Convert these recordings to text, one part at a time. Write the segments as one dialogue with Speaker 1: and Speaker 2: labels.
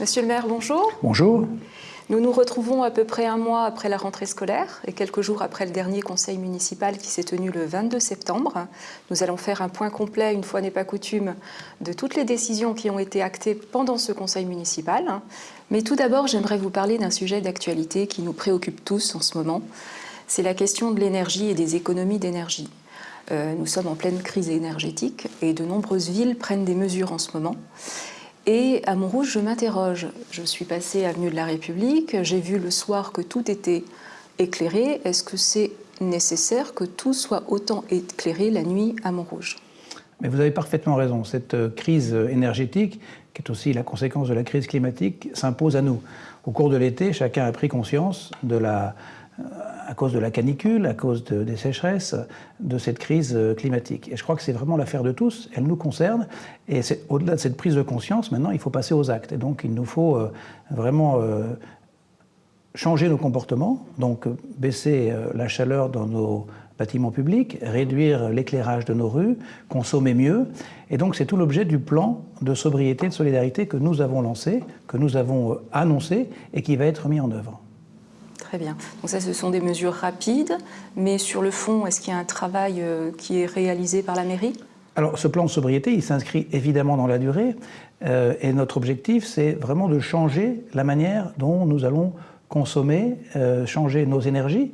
Speaker 1: Monsieur le maire, bonjour.
Speaker 2: Bonjour.
Speaker 1: Nous nous retrouvons à peu près un mois après la rentrée scolaire et quelques jours après le dernier conseil municipal qui s'est tenu le 22 septembre. Nous allons faire un point complet, une fois n'est pas coutume, de toutes les décisions qui ont été actées pendant ce conseil municipal. Mais tout d'abord, j'aimerais vous parler d'un sujet d'actualité qui nous préoccupe tous en ce moment. C'est la question de l'énergie et des économies d'énergie. Euh, nous sommes en pleine crise énergétique et de nombreuses villes prennent des mesures en ce moment. Et à Montrouge, je m'interroge. Je suis passée avenue de la République, j'ai vu le soir que tout était éclairé. Est-ce que c'est nécessaire que tout soit autant éclairé la nuit à Montrouge?
Speaker 2: Mais vous avez parfaitement raison. Cette euh, crise énergétique, qui est aussi la conséquence de la crise climatique, s'impose à nous. Au cours de l'été, chacun a pris conscience de la à cause de la canicule, à cause des sécheresses, de cette crise euh, climatique. Et je crois que c'est vraiment l'affaire de tous, elle nous concerne, et au-delà de cette prise de conscience, maintenant, il faut passer aux actes. Et donc, il nous faut euh, vraiment euh, changer nos comportements, donc baisser la chaleur dans nos bâtiments publics, réduire l'éclairage de nos rues, consommer mieux. Et donc c'est tout l'objet du plan de sobriété et de solidarité que nous avons lancé, que nous avons annoncé et qui va être mis en œuvre.
Speaker 1: Très bien. Donc ça, ce sont des mesures rapides, mais sur le fond, est-ce qu'il y a un travail euh, qui est réalisé par la mairie?
Speaker 2: Alors, ce plan de sobriété, il s'inscrit évidemment dans la durée, euh, et notre objectif, c'est vraiment de changer la manière dont nous allons consommer, euh, changer nos énergies,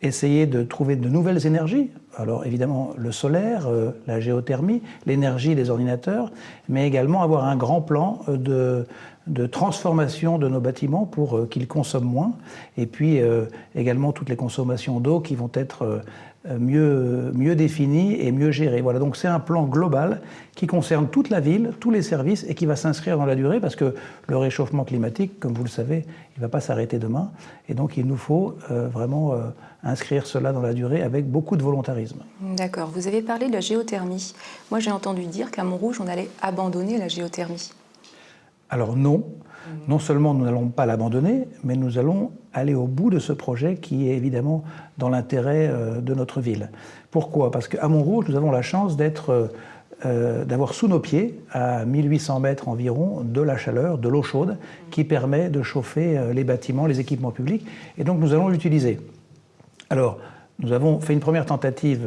Speaker 2: essayer de trouver de nouvelles énergies. Alors évidemment le solaire, la géothermie, l'énergie des ordinateurs, mais également avoir un grand plan de de transformation de nos bâtiments pour euh, qu'ils consomment moins, et puis euh, également toutes les consommations d'eau qui vont être euh, mieux, mieux définies et mieux gérées. Voilà, donc c'est un plan global qui concerne toute la ville, tous les services, et qui va s'inscrire dans la durée, parce que le réchauffement climatique, comme vous le savez, il ne va pas s'arrêter demain, et donc il nous faut vraiment inscrire cela dans la durée avec beaucoup de volontarisme.
Speaker 1: D'accord, vous avez parlé de la géothermie. Moi j'ai entendu dire qu'à Montrouge, on allait abandonner la géothermie.
Speaker 2: Alors non, non seulement nous n'allons pas l'abandonner, mais nous allons aller au bout de ce projet qui est évidemment dans l'intérêt euh, de notre ville. Pourquoi? Parce qu'à Montrouge, nous avons la chance d'être euh, d'avoir sous nos pieds, à 1800 mètres environ, de la chaleur, de l'eau chaude, qui permet de chauffer euh, les bâtiments, les équipements publics, et donc nous allons l'utiliser. Alors, nous avons fait une première tentative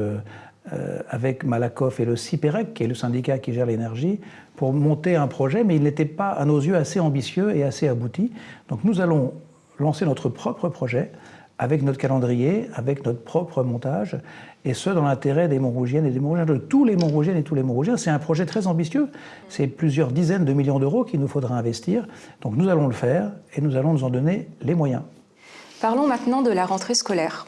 Speaker 2: euh, avec Malakoff et le CIPEREC, qui est le syndicat qui gère l'énergie, pour monter un projet, mais il n'était pas, à nos yeux, assez ambitieux et assez abouti. Donc nous allons lancer notre propre projet avec notre calendrier, avec notre propre montage, et ce, dans l'intérêt des Montrougiennes et des Montrougiens, de tous les Montrougiennes et tous les Montrougiens. C'est un projet très ambitieux, c'est plusieurs dizaines de millions d'euros qu'il nous faudra investir, donc nous allons le faire, et nous allons nous en donner les moyens.
Speaker 1: Parlons maintenant de la rentrée scolaire.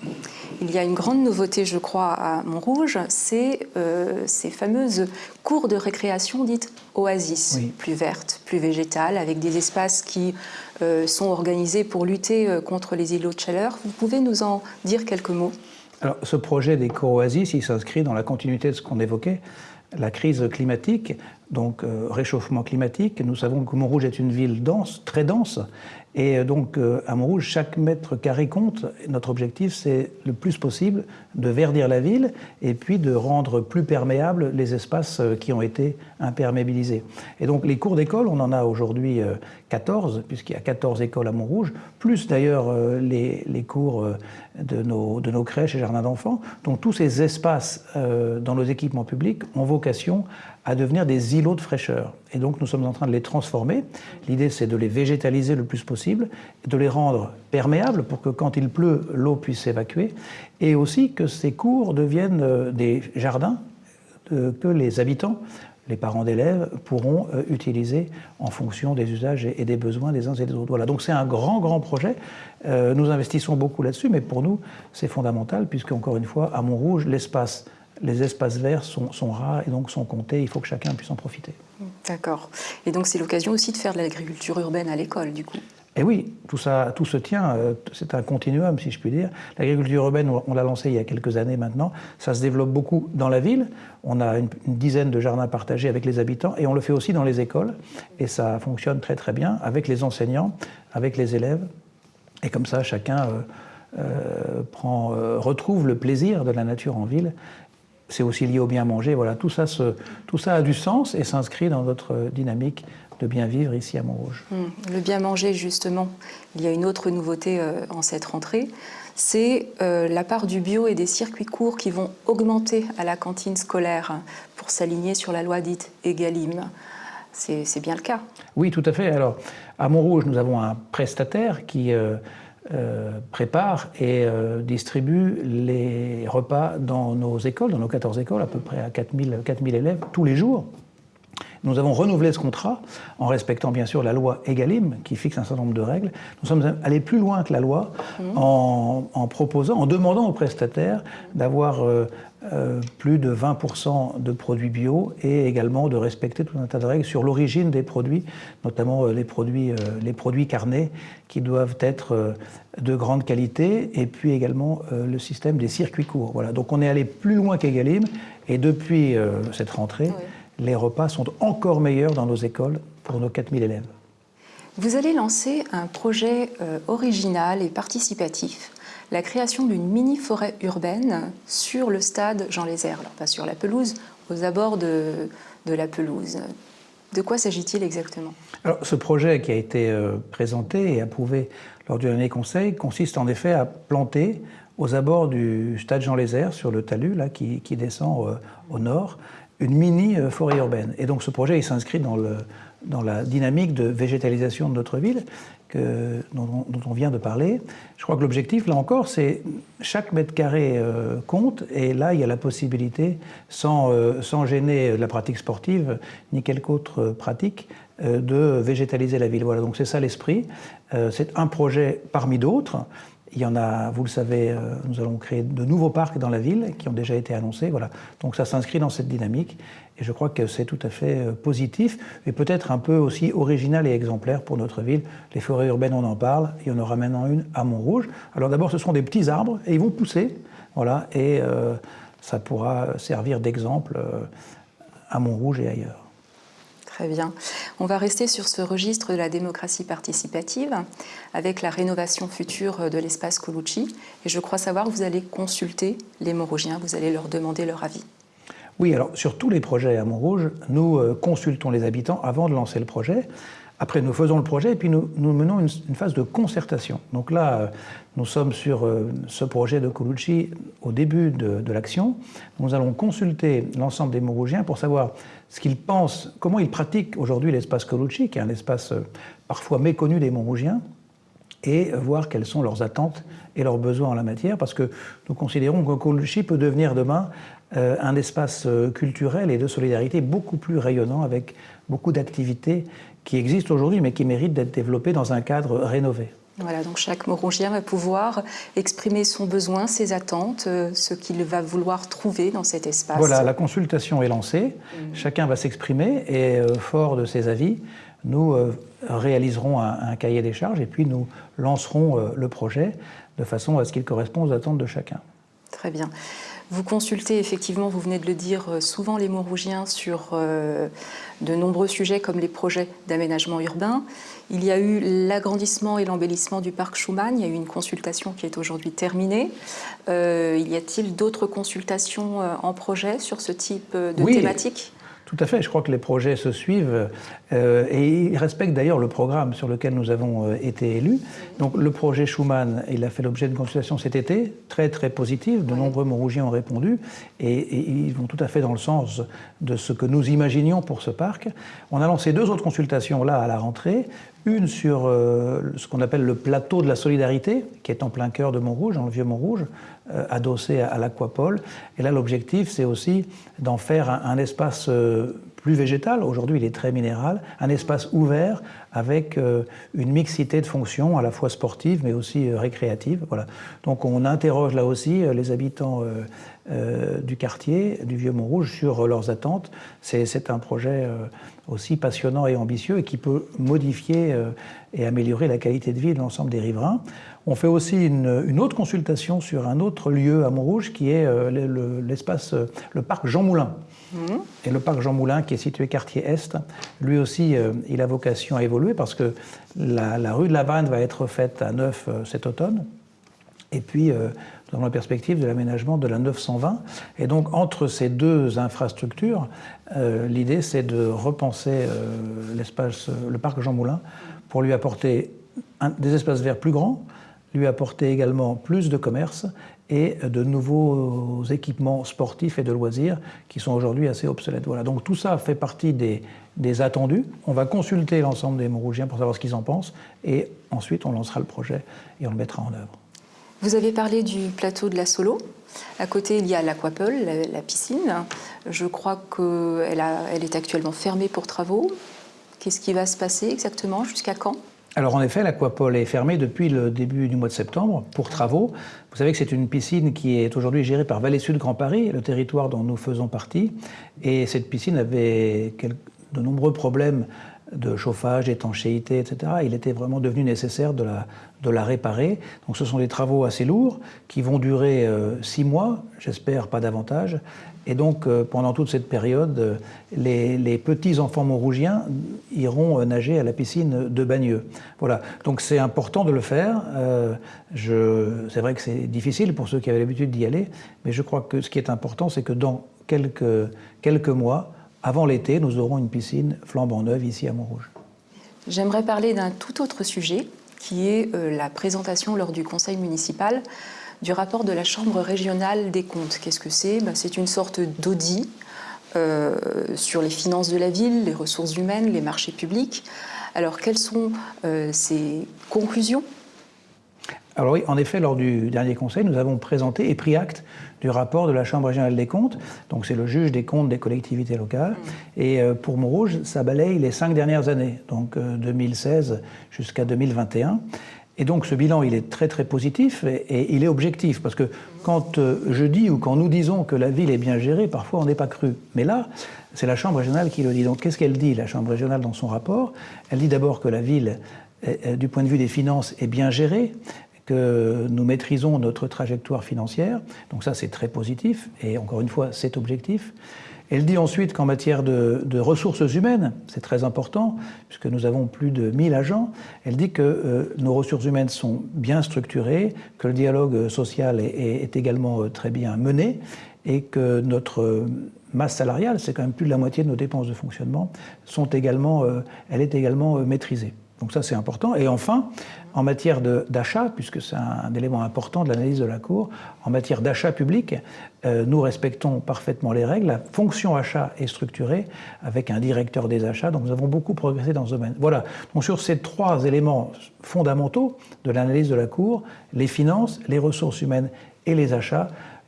Speaker 1: Il y a une grande nouveauté, je crois, à Montrouge, c'est euh, ces fameuses cours de récréation dites oasis, plus vertes, plus végétales, avec des espaces qui euh, sont organisés pour lutter euh, contre les îlots de chaleur. Vous pouvez nous en dire quelques mots?
Speaker 2: Alors, ce projet des cours oasis, il s'inscrit dans la continuité de ce qu'on évoquait, la crise climatique, donc réchauffement climatique. Nous savons que Montrouge est une ville dense, très dense, et euh, donc, euh, à Montrouge, chaque mètre carré compte. Notre objectif, c'est le plus possible de verdir la ville et puis de rendre plus perméables les espaces euh, qui ont été imperméabilisés. Et donc, les cours d'école, on en a aujourd'hui 14, puisqu'il y a 14 écoles à Montrouge, plus d'ailleurs les, les, cours de nos, de nos crèches et jardins d'enfants. Donc, tous ces espaces dans nos équipements publics ont vocation à devenir des îlots de fraîcheur. Et donc nous sommes en train de les transformer. L'idée c'est de les végétaliser le plus possible, de les rendre perméables pour que quand il pleut, l'eau puisse s'évacuer, et aussi que ces cours deviennent euh, des jardins que les habitants les parents d'élèves pourront euh, utiliser en fonction des usages et des besoins des uns et des autres. Voilà, donc c'est un grand, grand projet. Euh, nous investissons beaucoup là-dessus, mais pour nous, c'est fondamental, puisque, encore une fois, à Montrouge, l'espace les espaces verts sont, rares et donc sont comptés. Il faut que chacun puisse en profiter.
Speaker 1: D'accord. Et donc c'est l'occasion aussi de faire de l'agriculture urbaine à l'école, du coup?
Speaker 2: Et oui, tout, ça, tout se tient, euh, c'est un continuum, si je puis dire. L'agriculture urbaine, on l'a lancée il y a quelques années maintenant, ça se développe beaucoup dans la ville. On a une, dizaine de jardins partagés avec les habitants et on le fait aussi dans les écoles. Et ça fonctionne très très bien avec les enseignants, avec les élèves. Et comme ça, chacun euh, euh, prend, retrouve le plaisir de la nature en ville c'est aussi lié au bien manger. Voilà, tout ça, tout ça a du sens et s'inscrit dans notre dynamique de bien vivre ici à Montrouge.
Speaker 1: Hum, le bien manger, justement, il y a une autre nouveauté euh, en cette rentrée, c'est euh, la part du bio et des circuits courts qui vont augmenter à la cantine scolaire pour s'aligner sur la loi dite EGalim. C'est bien le cas.
Speaker 2: Oui, tout à fait. Alors, à Montrouge, nous avons un prestataire qui euh, prépare et distribue les repas dans nos écoles, dans nos 14 écoles, à peu près à 4000, 4000 élèves, tous les jours. Nous avons renouvelé ce contrat en respectant bien sûr la loi EGalim qui fixe un certain nombre de règles. Nous sommes allés plus loin que la loi mmh. en, proposant, en demandant aux prestataires d'avoir euh, euh, plus de 20% de produits bio et également de respecter tout un tas de règles sur l'origine des produits, notamment euh, les, produits, les produits carnés qui doivent être de grande qualité et puis également le système des circuits courts. Voilà. Donc on est allé plus loin qu'Egalim et depuis cette rentrée, les repas sont encore meilleurs dans nos écoles pour nos 4000 élèves.
Speaker 1: Vous allez lancer un projet euh, original et participatif, la création d'une mini-forêt urbaine sur le stade Jean Lézère, alors pas sur la pelouse, aux abords de, la pelouse. De quoi s'agit-il exactement?
Speaker 2: Alors, Ce projet qui a été euh, présenté et approuvé lors du dernier conseil consiste en effet à planter aux abords du stade Jean Lézère, sur le talus là, qui, descend euh, au nord, une mini euh, forêt urbaine. Et donc ce projet, il s'inscrit dans, dans la dynamique de végétalisation de notre ville dont, on vient de parler. Je crois que l'objectif, là encore, c'est chaque mètre carré euh, compte, et là, il y a la possibilité, sans, euh, sans gêner la pratique sportive, ni quelque autre pratique, de végétaliser la ville. Voilà, donc c'est ça l'esprit. c'est un projet parmi d'autres. Il y en a, vous le savez, euh, nous allons créer de nouveaux parcs dans la ville qui ont déjà été annoncés. Voilà. Donc ça s'inscrit dans cette dynamique et je crois que c'est tout à fait euh, positif et peut-être un peu aussi original et exemplaire pour notre ville. Les forêts urbaines, on en parle. Il y en aura maintenant une à Montrouge. Alors d'abord, ce sont des petits arbres et ils vont pousser. Voilà, et euh, ça pourra servir d'exemple à Montrouge et ailleurs.
Speaker 1: Très bien. On va rester sur ce registre de la démocratie participative avec la rénovation future de l'espace Colucci. Et je crois savoir que vous allez consulter les Montrougiens, vous allez leur demander leur avis.
Speaker 2: Oui, alors sur tous les projets à Montrouge, nous euh, consultons les habitants avant de lancer le projet. Après, nous faisons le projet et puis nous, menons une, phase de concertation. Donc là, euh, nous sommes sur euh, ce projet de Colucci au début de, de l'action. Nous allons consulter l'ensemble des Montrougiens pour savoir ce qu'ils pensent, comment ils pratiquent aujourd'hui l'espace Colucci, qui est un espace euh, parfois méconnu des Montrougiens, et voir quelles sont leurs attentes et leurs besoins en la matière, parce que nous considérons que Colucci peut devenir demain un espace culturel et de solidarité beaucoup plus rayonnant, avec beaucoup d'activités qui existent aujourd'hui, mais qui méritent d'être développées dans un cadre rénové.
Speaker 1: Voilà, donc chaque Morongien va pouvoir exprimer son besoin, ses attentes, euh, ce qu'il va vouloir trouver dans cet espace.
Speaker 2: Voilà, la consultation est lancée, mmh. chacun va s'exprimer et euh, fort de ses avis, nous euh, réaliserons un, un, cahier des charges et puis nous lancerons le projet de façon à ce qu'il corresponde aux attentes de chacun.
Speaker 1: Très bien. Vous consultez effectivement, vous venez de le dire, euh, souvent les Montrougiens sur euh, de nombreux sujets comme les projets d'aménagement urbain. Il y a eu l'agrandissement et l'embellissement du parc Schumann. Il y a eu une consultation qui est aujourd'hui terminée. Euh, y a-t-il d'autres consultations en projet sur ce type de
Speaker 2: oui.
Speaker 1: thématique?
Speaker 2: Tout à fait, je crois que les projets se suivent euh, et ils respectent d'ailleurs le programme sur lequel nous avons euh, été élus. Donc le projet Schumann, il a fait l'objet d'une consultation cet été, très très positive, de nombreux Montrougiens ont répondu et, ils vont tout à fait dans le sens de ce que nous imaginions pour ce parc. On a lancé deux autres consultations là à la rentrée, une sur euh, ce qu'on appelle le plateau de la solidarité, qui est en plein cœur de Montrouge, dans le vieux Montrouge, adossé à, l'aquapole. Et là, l'objectif, c'est aussi d'en faire un, espace euh, plus végétal. Aujourd'hui, il est très minéral. Un espace ouvert avec une mixité de fonctions, à la fois sportives, mais aussi récréatives. Voilà. Donc, on interroge là aussi les habitants du quartier, du vieux Montrouge, sur leurs attentes. C'est un projet aussi passionnant et ambitieux et qui peut modifier euh, et améliorer la qualité de vie de l'ensemble des riverains. On fait aussi une, autre consultation sur un autre lieu à Montrouge qui est euh, l'espace, euh, le, parc Jean Moulin. Mmh. Et le parc Jean Moulin, qui est situé quartier Est, lui aussi, il a vocation à évoluer parce que la, rue de la Vanne va être faite à neuf cet automne. Et puis, nous avons la perspective de l'aménagement de la 920. Et donc, entre ces deux infrastructures, l'idée, c'est de repenser l'espace, le parc Jean Moulin pour lui apporter des espaces verts plus grands, lui apporter également plus de commerce et de nouveaux équipements sportifs et de loisirs qui sont aujourd'hui assez obsolètes. Voilà, donc tout ça fait partie des, des attendus. On va consulter l'ensemble des Montrougiens pour savoir ce qu'ils en pensent et ensuite on lancera le projet et on le mettra en œuvre.
Speaker 1: Vous avez parlé du plateau de la Solo. À côté, il y a l'Aquapole, la, piscine. Je crois qu'elle elle est actuellement fermée pour travaux. Qu'est-ce qui va se passer exactement? Jusqu'à quand?
Speaker 2: Alors en effet, l'aquapole est fermée depuis le début du mois de septembre pour travaux. Vous savez que c'est une piscine qui est aujourd'hui gérée par Vallée Sud Grand Paris, le territoire dont nous faisons partie. Et cette piscine avait de nombreux problèmes de chauffage, d'étanchéité, etc. Il était vraiment devenu nécessaire de la, de la réparer. Donc ce sont des travaux assez lourds qui vont durer euh, six mois, j'espère pas davantage, et donc, euh, pendant toute cette période, euh, les, petits-enfants montrougiens iront nager à la piscine de Bagneux. Voilà. Donc, c'est important de le faire. c'est vrai que c'est difficile pour ceux qui avaient l'habitude d'y aller, mais je crois que ce qui est important, c'est que dans quelques, quelques mois, avant l'été, nous aurons une piscine flambant neuve ici à Montrouge.
Speaker 1: J'aimerais parler d'un tout autre sujet, qui est la présentation lors du conseil municipal du rapport de la Chambre régionale des comptes. Qu'est-ce que c'est? Ben, C'est une sorte d'audit euh, sur les finances de la ville, les ressources humaines, les marchés publics. Alors, quelles sont euh, ces conclusions?
Speaker 2: Alors oui, en effet, lors du dernier conseil, nous avons présenté et pris acte du rapport de la Chambre régionale des comptes. Donc c'est le juge des comptes des collectivités locales. Mmh. Et euh, pour Montrouge, ça balaye les cinq dernières années, donc 2016 jusqu'à 2021. Et donc ce bilan, il est très très positif et, il est objectif, parce que quand euh, je dis ou quand nous disons que la ville est bien gérée, parfois on n'est pas cru. Mais là, c'est la Chambre régionale qui le dit. Donc qu'est-ce qu'elle dit, la Chambre régionale, dans son rapport? Elle dit d'abord que la ville, du point de vue des finances, est bien gérée, que nous maîtrisons notre trajectoire financière. Donc ça, c'est très positif, et encore une fois, c'est objectif. Elle dit ensuite qu'en matière de, ressources humaines, c'est très important, puisque nous avons plus de 1000 agents, elle dit que euh, nos ressources humaines sont bien structurées, que le dialogue social est, également euh, très bien mené, et que notre euh, masse salariale, c'est quand même plus de la moitié de nos dépenses de fonctionnement, sont également, elle est également maîtrisée. Donc ça, c'est important. Et enfin, en matière d'achat, puisque c'est un, élément important de l'analyse de la Cour, en matière d'achat public, euh, nous respectons parfaitement les règles. La fonction achat est structurée avec un directeur des achats, donc nous avons beaucoup progressé dans ce domaine. Voilà, donc sur ces trois éléments fondamentaux de l'analyse de la Cour, les finances, les ressources humaines et les achats,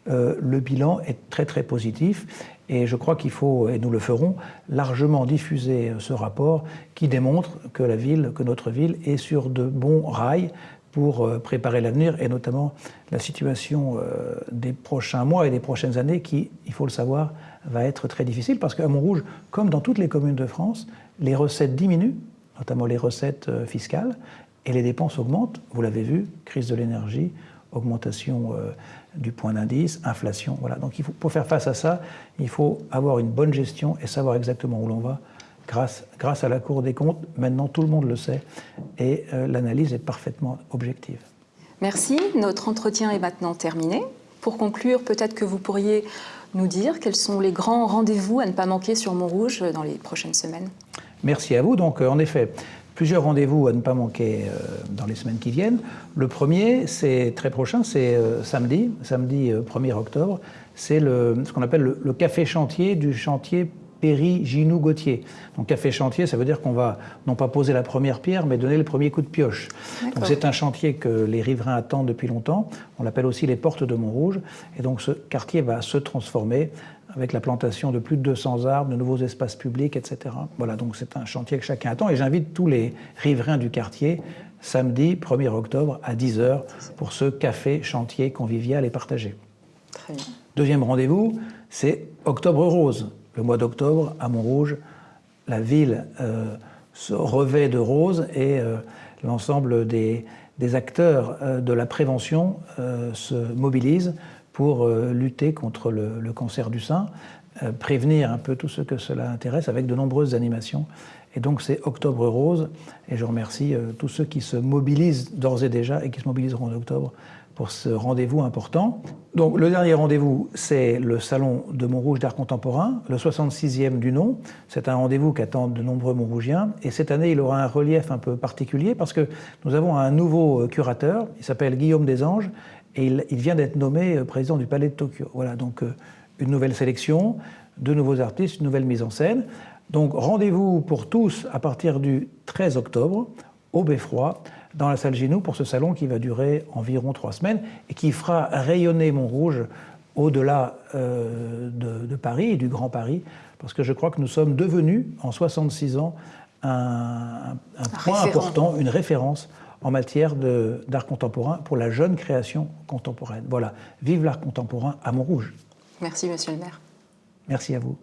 Speaker 2: euh, le bilan est très très positif. Et je crois qu'il faut, et nous le ferons, largement diffuser ce rapport qui démontre que la ville, que notre ville est sur de bons rails pour euh, préparer l'avenir et notamment la situation euh, des prochains mois et des prochaines années qui, il faut le savoir, va être très difficile parce qu'à Montrouge, comme dans toutes les communes de France, les recettes diminuent, notamment les recettes euh, fiscales, et les dépenses augmentent. Vous l'avez vu, crise de l'énergie, augmentation du point d'indice, inflation. Voilà. Donc il faut, pour faire face à ça, il faut avoir une bonne gestion et savoir exactement où l'on va. Grâce, grâce à la Cour des comptes, maintenant tout le monde le sait et euh, l'analyse est parfaitement objective.
Speaker 1: Merci. Notre entretien est maintenant terminé. Pour conclure, peut-être que vous pourriez nous dire quels sont les grands rendez-vous à ne pas manquer sur Montrouge dans les prochaines semaines.
Speaker 2: Merci à vous. Donc, euh, en effet, plusieurs rendez-vous à ne pas manquer euh, dans les semaines qui viennent. Le premier, c'est très prochain, c'est euh, samedi, samedi 1er euh, octobre. C'est ce qu'on appelle le, café chantier du chantier Péry Ginou Gauthier. Donc café chantier, ça veut dire qu'on va non pas poser la première pierre, mais donner le premier coup de pioche. Donc c'est un chantier que les riverains attendent depuis longtemps. On l'appelle aussi les portes de Montrouge. Et donc ce quartier va se transformer avec la plantation de plus de 200 arbres, de nouveaux espaces publics, etc. Voilà, donc c'est un chantier que chacun attend. Et j'invite tous les riverains du quartier samedi 1er octobre à 10h pour ce café chantier convivial et partagé. Très bien. Deuxième rendez-vous, c'est Octobre Rose. Le mois d'octobre, à Montrouge, la ville euh, se revêt de rose et euh, l'ensemble des, acteurs euh, de la prévention se mobilisent pour euh, lutter contre le, cancer du sein, euh, prévenir un peu tout ce que cela intéresse avec de nombreuses animations. Et donc c'est Octobre Rose, et je remercie euh, tous ceux qui se mobilisent d'ores et déjà et qui se mobiliseront en octobre pour ce rendez-vous important. Donc le dernier rendez-vous, c'est le Salon de Montrouge d'art contemporain, le 66e du nom. C'est un rendez-vous qu'attendent de nombreux Montrougiens. Et cette année, il aura un relief un peu particulier parce que nous avons un nouveau curateur, il s'appelle Guillaume Desanges, et il, il vient d'être nommé euh, président du Palais de Tokyo. Voilà, donc euh, une nouvelle sélection, deux nouveaux artistes, une nouvelle mise en scène. Donc rendez-vous pour tous à partir du 13 octobre au Beffroi dans la salle Ginou pour ce salon qui va durer environ trois semaines et qui fera rayonner Montrouge au-delà euh, de, de, Paris et du Grand Paris, parce que je crois que nous sommes devenus, en 66 ans, un, un point important, une référence en matière d'art contemporain pour la jeune création contemporaine. Voilà, vive l'art contemporain à Montrouge.
Speaker 1: Merci, monsieur le maire.
Speaker 2: Merci à vous.